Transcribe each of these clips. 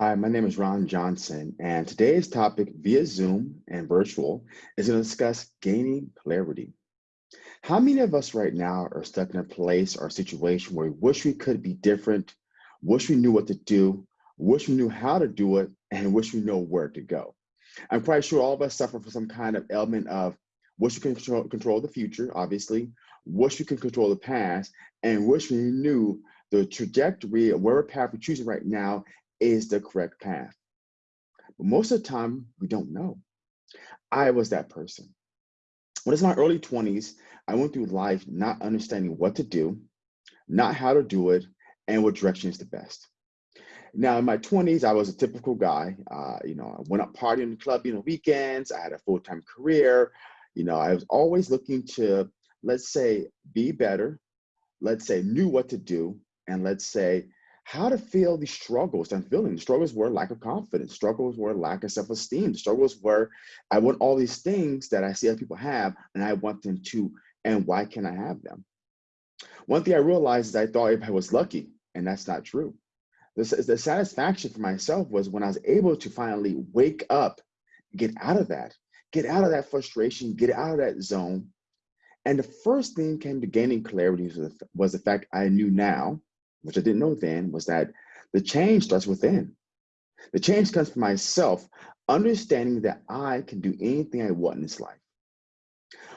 Hi, my name is Ron Johnson, and today's topic via Zoom and virtual is going to discuss gaining clarity. How many of us right now are stuck in a place or situation where we wish we could be different, wish we knew what to do, wish we knew how to do it, and wish we know where to go? I'm quite sure all of us suffer from some kind of element of wish we can control, control the future, obviously, wish we could control the past, and wish we knew the trajectory of where path we're choosing right now is the correct path. But most of the time, we don't know. I was that person. When it's my early 20s, I went through life not understanding what to do, not how to do it, and what direction is the best. Now, in my 20s, I was a typical guy. Uh, you know, I went out partying in the club on the weekends. I had a full-time career. You know, I was always looking to, let's say, be better. Let's say, knew what to do. And let's say, how to feel the struggles I'm feeling. The struggles were lack of confidence. Struggles were lack of self-esteem. The struggles were I want all these things that I see other people have, and I want them too. And why can't I have them? One thing I realized is I thought if I was lucky, and that's not true. The, the satisfaction for myself was when I was able to finally wake up, get out of that, get out of that frustration, get out of that zone. And the first thing came to gaining clarity was was the fact I knew now which I didn't know then, was that the change starts within. The change comes from myself, understanding that I can do anything I want in this life.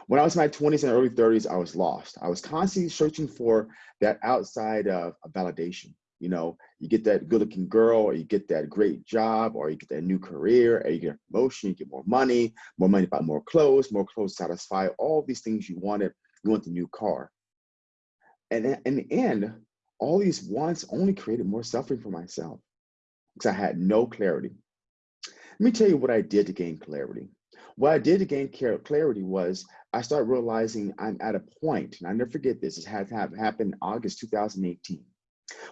When I was in my 20s and early 30s, I was lost. I was constantly searching for that outside of validation. You know, you get that good looking girl, or you get that great job, or you get that new career, or you get a promotion, you get more money, more money buy more clothes, more clothes satisfy all these things you wanted. You want the new car. And in the end, all these wants only created more suffering for myself because I had no clarity. Let me tell you what I did to gain clarity. What I did to gain clarity was I started realizing I'm at a point, and I never forget this, it had happened in August 2018,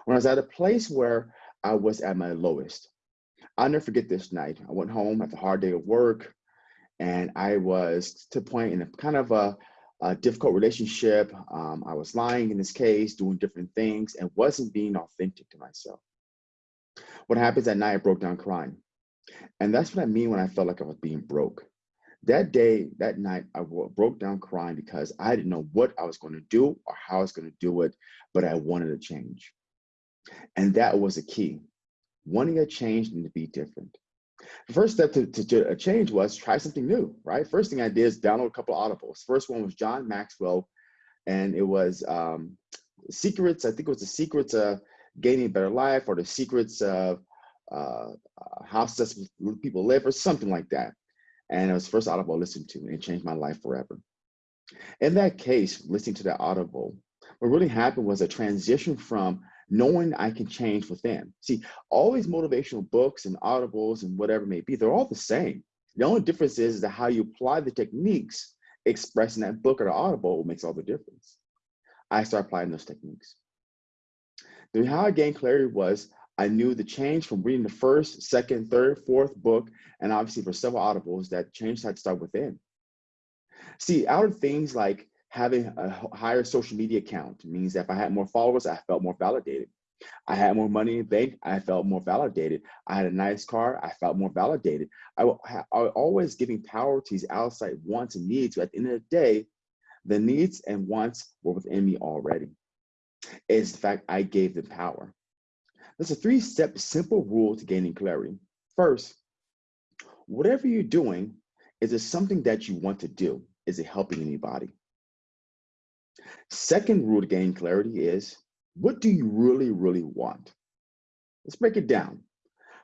when I was at a place where I was at my lowest. I'll never forget this night. I went home after a hard day of work, and I was to point in a kind of a a difficult relationship. Um, I was lying in this case, doing different things, and wasn't being authentic to myself. What happens that night, I broke down crying. And that's what I mean when I felt like I was being broke. That day, that night, I broke down crying because I didn't know what I was going to do or how I was going to do it, but I wanted a change. And that was a key. Wanting a change and to be different. The first step to, to, a change was try something new, right? First thing I did is download a couple of audibles. First one was John Maxwell, and it was um, secrets. I think it was the secrets of gaining a better life or the secrets of uh, how successful people live or something like that. And it was first audible I listened to and it changed my life forever. In that case, listening to that audible, what really happened was a transition from knowing I can change within. See, all these motivational books and audibles and whatever may be, they're all the same. The only difference is that how you apply the techniques expressed in that book or the audible makes all the difference. I started applying those techniques. The how I gained clarity was I knew the change from reading the first, second, third, fourth book, and obviously for several audibles, that change had to start within. See, out of things like having a higher social media account means that if I had more followers, I felt more validated. I had more money in the bank, I felt more validated. I had a nice car, I felt more validated. I, I always giving power to these outside wants and needs. But at the end of the day, the needs and wants were within me already. It's the fact I gave them power. There's a three-step simple rule to gaining clarity. First, whatever you're doing, is it something that you want to do? Is it helping anybody? Second rule to gain clarity is what do you really, really want? Let's break it down.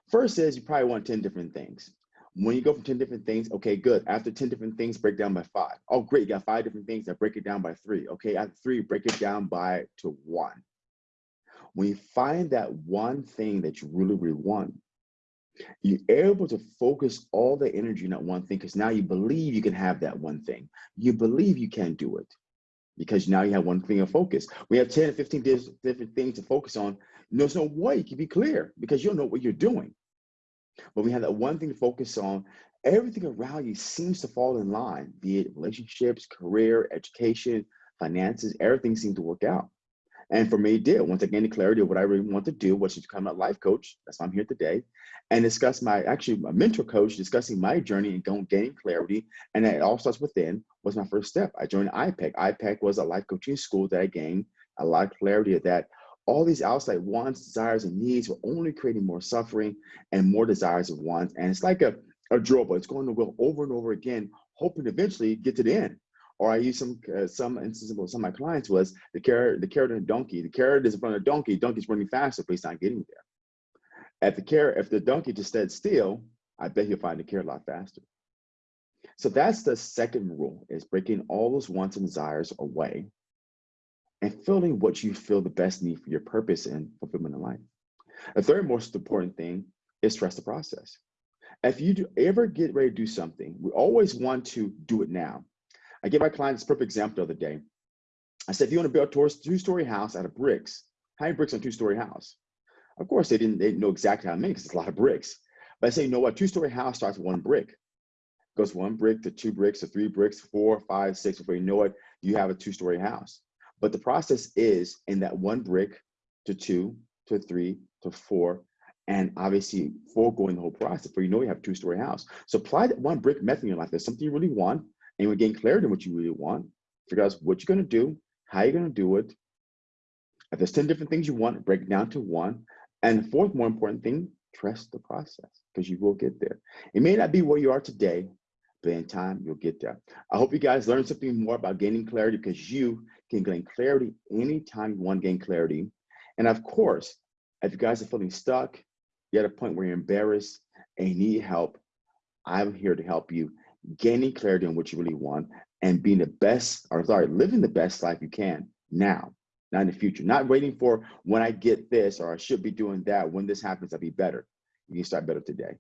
First is you probably want 10 different things. When you go from 10 different things, okay, good. After 10 different things, break down by five. Oh, great, you got five different things, I break it down by three. Okay, after three, break it down by to one. When you find that one thing that you really, really want, you're able to focus all the energy in that one thing because now you believe you can have that one thing. You believe you can do it because now you have one thing to focus. We have 10 or 15 different things to focus on. There's no way you can be clear because you don't know what you're doing. But we have that one thing to focus on. Everything around you seems to fall in line, be it relationships, career, education, finances, everything seems to work out. And for me, it did. Once I gained the clarity of what I really want to do, which is become a life coach, that's why I'm here today, and discuss my, actually my mentor coach, discussing my journey and going, gaining clarity. And it all starts within was my first step. I joined IPEC. IPEC was a life coaching school that I gained a lot of clarity of that all these outside wants, desires, and needs were only creating more suffering and more desires of wants. And it's like a, a drill, but it's going to go over and over again, hoping to eventually get to the end. Or I use some uh, some instances with some of my clients was the carrot, the carrot and the donkey. The carrot is in front of the donkey. Donkey's running faster, but he's not getting there. At the carrot, if the donkey just stood still, I bet he'll find the carrot a lot faster. So that's the second rule: is breaking all those wants and desires away and filling what you feel the best need for your purpose and fulfillment in life. The third most important thing is trust the process. If you do ever get ready to do something, we always want to do it now. I gave my clients a perfect example the other day. I said, if you want to build a two-story house out of bricks, how many bricks on a two-story house? Of course, they didn't, they didn't know exactly how many because it's a lot of bricks. But I say, you know what, two-story house starts with one brick. goes one brick to two bricks to three bricks, four, five, six. Before you know it, you have a two-story house. But the process is in that one brick to two to three to four, and obviously four going the whole process. For you know you have a two-story house. So apply that one brick method in your life. There's something you really want, and you gain clarity on what you really want. Figure out what you're gonna do, how you're gonna do it. If there's 10 different things you want, break it down to one. And the fourth more important thing, trust the process because you will get there. It may not be where you are today, but in time, you'll get there. I hope you guys learned something more about gaining clarity because you can gain clarity anytime you want to gain clarity. And of course, if you guys are feeling stuck, you're at a point where you're embarrassed and need help, I'm here to help you gaining clarity on what you really want and being the best, or sorry, living the best life you can now, not in the future. Not waiting for when I get this or I should be doing that. When this happens, I'll be better. You can start better today.